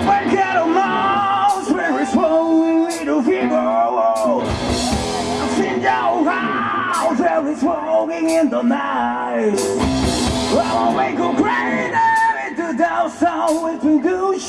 perché mouse very slow little people your smoking in the night I will make you great into the sound with good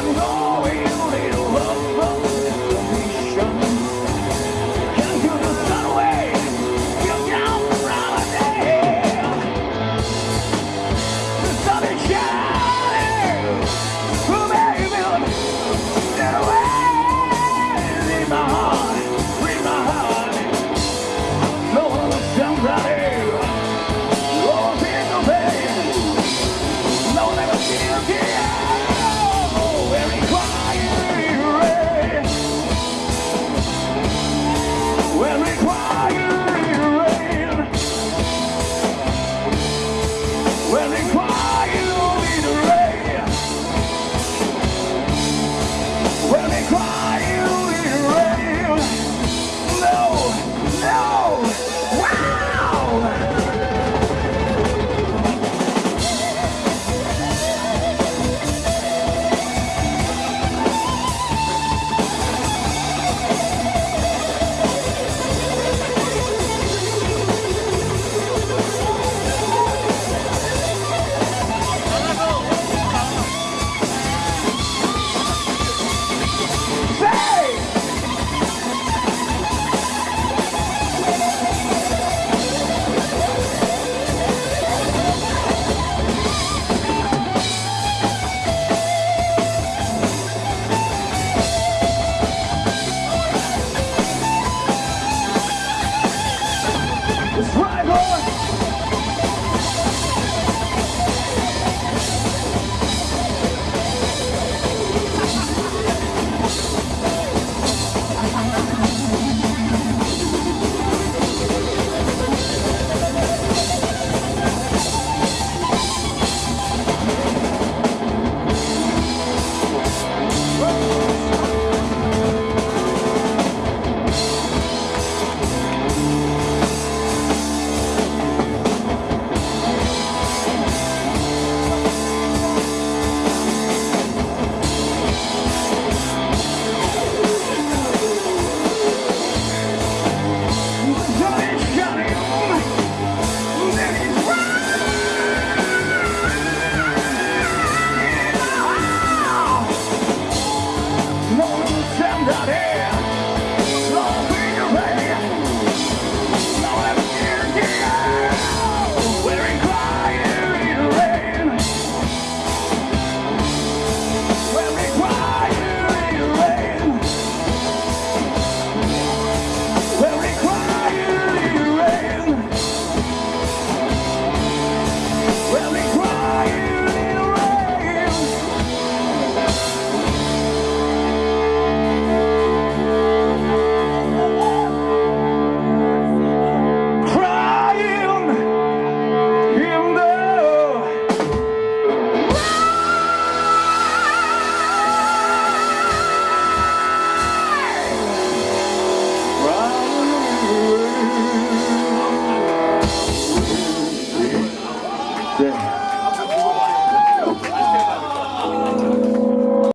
I'm wrong. going.